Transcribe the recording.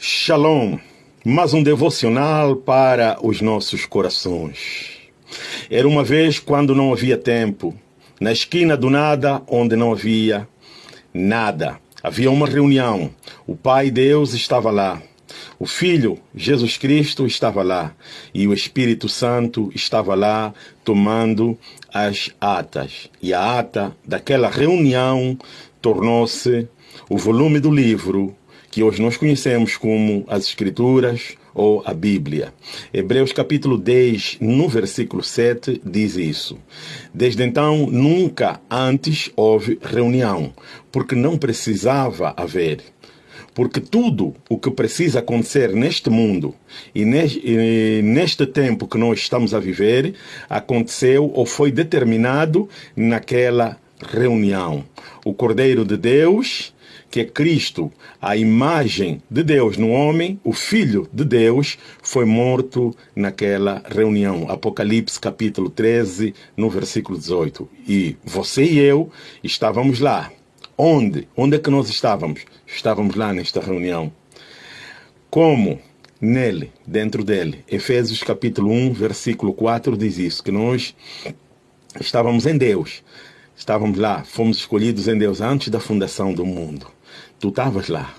Shalom, mais um devocional para os nossos corações. Era uma vez quando não havia tempo, na esquina do nada, onde não havia nada. Havia uma reunião. O Pai Deus estava lá. O Filho, Jesus Cristo, estava lá. E o Espírito Santo estava lá tomando as atas. E a ata daquela reunião tornou-se o volume do livro que hoje nós conhecemos como as Escrituras ou a Bíblia. Hebreus capítulo 10, no versículo 7, diz isso. Desde então, nunca antes houve reunião, porque não precisava haver. Porque tudo o que precisa acontecer neste mundo e neste tempo que nós estamos a viver aconteceu ou foi determinado naquela reunião. O Cordeiro de Deus que é Cristo, a imagem de Deus no homem, o Filho de Deus, foi morto naquela reunião. Apocalipse capítulo 13, no versículo 18. E você e eu estávamos lá. Onde? Onde é que nós estávamos? Estávamos lá nesta reunião. Como? Nele, dentro dele. Efésios capítulo 1, versículo 4 diz isso, que nós estávamos em Deus. Estávamos lá, fomos escolhidos em Deus antes da fundação do mundo. Tu estavas lá.